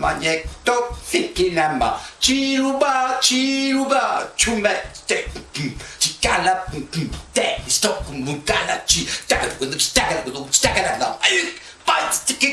maniekto fikinama chiruba chiruba chume te chikala te stop mukala chi takala takala takala takala ay pa tiki